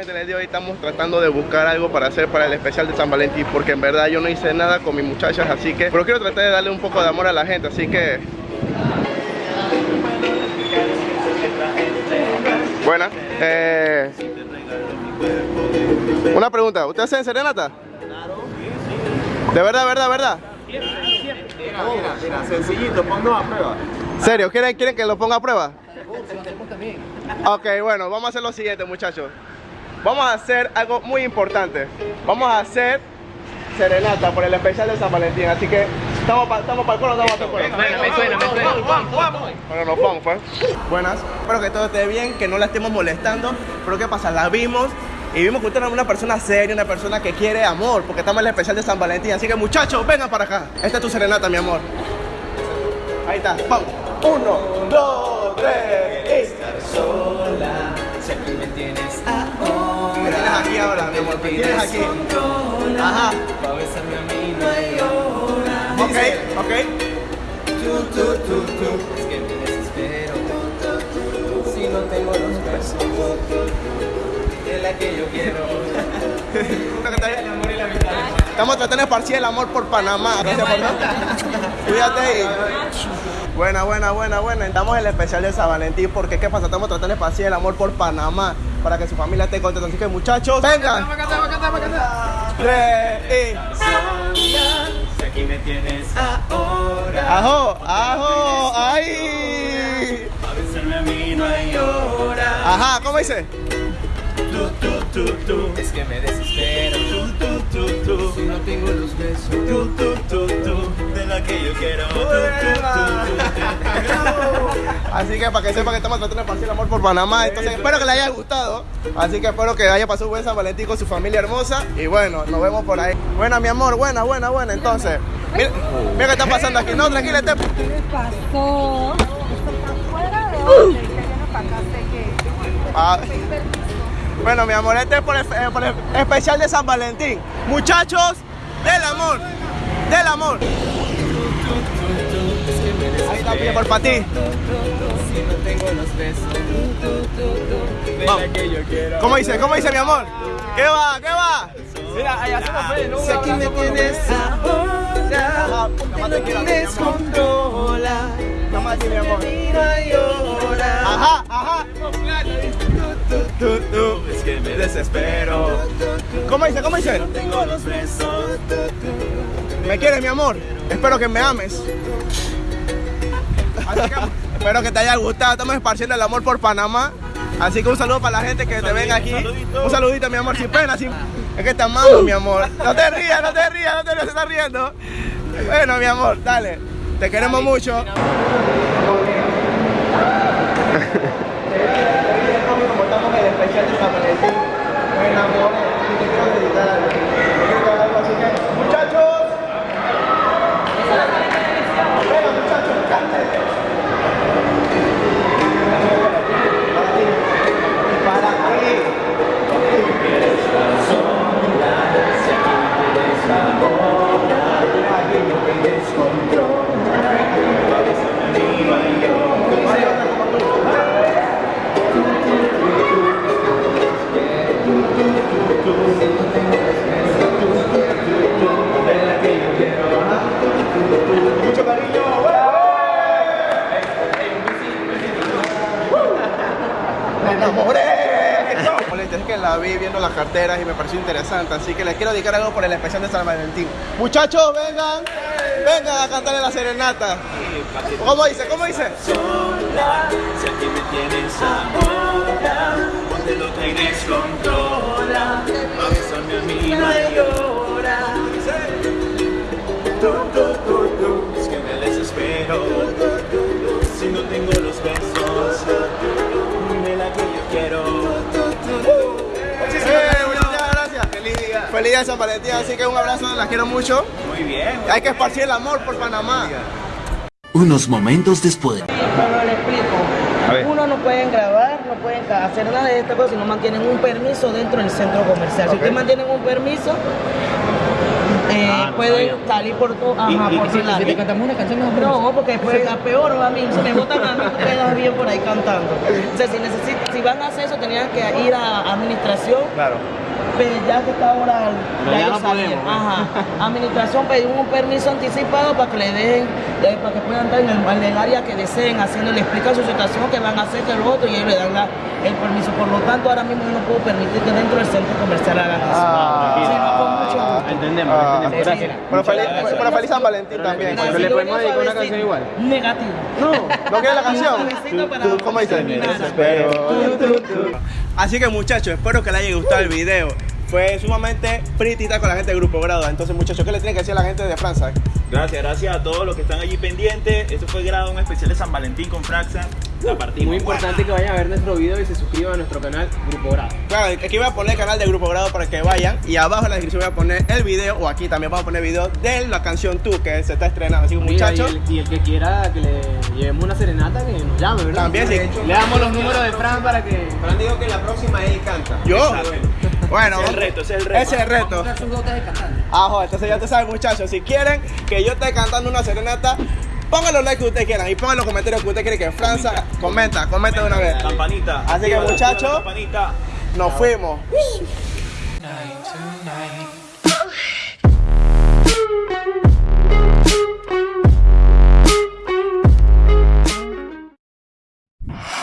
en el día de hoy estamos tratando de buscar algo para hacer para el especial de San Valentín Porque en verdad yo no hice nada con mis muchachas, así que Pero quiero tratar de darle un poco de amor a la gente, así que Buena eh, Una pregunta, ¿usted hace serenata? ¿De verdad, verdad, verdad? Mira, mira, sencillito, ponnos a prueba. ¿Serio? ¿Quieren, ¿Quieren que lo ponga a prueba? Ok, bueno, vamos a hacer lo siguiente, muchachos. Vamos a hacer algo muy importante. Vamos a hacer serenata por el especial de San Valentín. Así que estamos para estamos el coro, estamos para el coro. Me suena, me suena. Bueno, nos vamos, pues. Buenas. Espero que todo esté bien, que no la estemos molestando. Pero ¿qué pasa? La vimos y vimos que usted era una persona seria, una persona que quiere amor, porque estamos en el especial de San Valentín. Así que muchachos, vengan para acá. Esta es tu serenata, mi amor. Ahí está. Vamos. Uno, dos, tres. estar sola, si aquí me tienes ahora. ¿Qué tienes aquí ahora, mi amor? ¿Qué tienes aquí? Ajá. Ok, ok. Es que me desespero. Si no tengo los tú, de la que yo quiero. Estamos tratando de esparcir el amor por Panamá. Gracias por Cuídate y... Buena, buena, buena, buena. Estamos en el especial de San Valentín porque ¿qué pasa? Estamos tratando de esparcir el amor por Panamá para que su familia esté contenta. Así que muchachos, vengan. Tres y... Aquí me tienes ahora. Ajo, ajo, besarme a mí no hay hora. Ajá, ¿cómo dice? Tú, tú, tú, tú, es que me desespero. Tú, tú, tú, tú, si no tengo los besos. Tú, tú, tú, tú, de la que yo quiero. Tú, tú, tú, tú. Así que para que sepa que estamos tratando de esparcir el amor por Panamá. Entonces espero que les haya gustado. Así que espero que haya pasado un buen San Valentín con su familia hermosa. Y bueno, nos vemos por ahí. Buena, mi amor, buena, buena, buena. Entonces, mira, mira qué está pasando aquí. No, tranquila, este- ¿Qué les pasó? Esto está fuera de orden. Ah, bueno, mi amor, este es por el, eh, por el especial de San Valentín. Muchachos, del amor, del amor. Ahí está, pide por para ti. Si no tengo los besos. Vamos. la que yo quiero. ¿Cómo dice? ¿Cómo dice, mi amor? ¿Qué va? ¿Qué va? Mira, ahí hacemos fe, ¿no? Si aquí me tienes ahora. Ti, mi Tienes controla. Nada más mi amor. Mira y llora. Ajá, ajá. Tú, tú, es que me desespero. ¿Cómo dice? ¿Cómo dice? Tengo los besos. ¿Me quieres, mi amor? Espero que me ames. Así que, espero que te haya gustado. Estamos esparciendo el amor por Panamá. Así que un saludo para la gente que te venga aquí. Un saludito, mi amor, sin pena, sin... Es que te amamos, mi amor. No te rías, no te rías, no te rías, se está riendo. Bueno, mi amor, dale. Te queremos mucho. Como estamos en el especial de San Valentín, me enamoré y te quiero dedicar algo. ¡Me enamoré! Es que la vi viendo las carteras y me pareció interesante, así que les quiero dedicar algo por el especial de San Valentín. Muchachos, vengan, vengan a cantarle la serenata. ¿Cómo dice? ¿Cómo dice? sola, si aquí me tienes ahora, donde lo tienes controla, pa' besarme a mí no hay hora. Tú, tú, tú, tú, es que me desespero, si no tengo día. De San Valentín, así que un abrazo, las quiero mucho. Muy bien. Hay que esparcir el amor por Panamá. Unos momentos después. Pero le explico. Uno no pueden grabar, no pueden hacer nada de estas cosas si no mantienen un permiso dentro del centro comercial. Si Ok. ustedes mantienen un permiso, eh, no salir por todo. Ajá, Y- y- por si- si te cantamos una canción, No, porque después a peor a mí, se me botan a mí, tú quedas bien por ahí cantando. O sea, si, necesitan, si van a hacer eso, tenían que ir a administración, Claro. pero ya que está ahora, Pero ya ellos no podemos, ¿no? Ajá. Administración pidió un permiso anticipado para que le dejen, eh, para que puedan estar en el, en el área que deseen, haciendo, le explican su situación, que van a hacer, que lo otro, y ellos le dan la- el permiso. Por lo tanto, ahora mismo yo no puedo permitir que dentro del centro comercial hagan eso. Ah. Sí, no, con mucho gusto. Entendemos, Ah. entendemos. Gracias. Pero feliz, pero feliz San Valentín Pero también. pero le podemos dedicar una canción igual. Negativo. No, ¿no quieres la canción? Para- ¿Tú cómo dices? Pero- Así que muchachos, espero que les haya gustado el video. Fue sumamente pretita con la gente del grupo grado. Entonces muchachos, ¿qué le tiene que decir a la gente de Francia? Gracias, gracias a todos los que están allí pendientes. Esto fue grado un especial de San Valentín con Fraxa. La partimos. Muy importante que vayan a ver nuestro video y se suscriban a nuestro canal Grupo Grado. Claro, aquí voy a poner el canal del grupo grado para que vayan. Y abajo en la descripción voy a poner el video, o aquí también vamos a poner el video de la canción Tú, que se está estrenando. Así que muchachos, Y el, y el que quiera que le llevemos una serenata, que nos llame, ¿verdad? También, sí. Le damos los números de Fran para que. Fran dijo que la próxima él canta. yo. Bueno, Ese es el reto, ese es el reto. Ese es el reto. Ajo, entonces ya te saben, muchachos. Si quieren que yo esté cantando una serenata, pongan los likes que ustedes quieran y pongan los comentarios que ustedes quieren que Francia comenta, comenta de una vez. Campanita. Así que, muchachos. Nos fuimos. night tonight.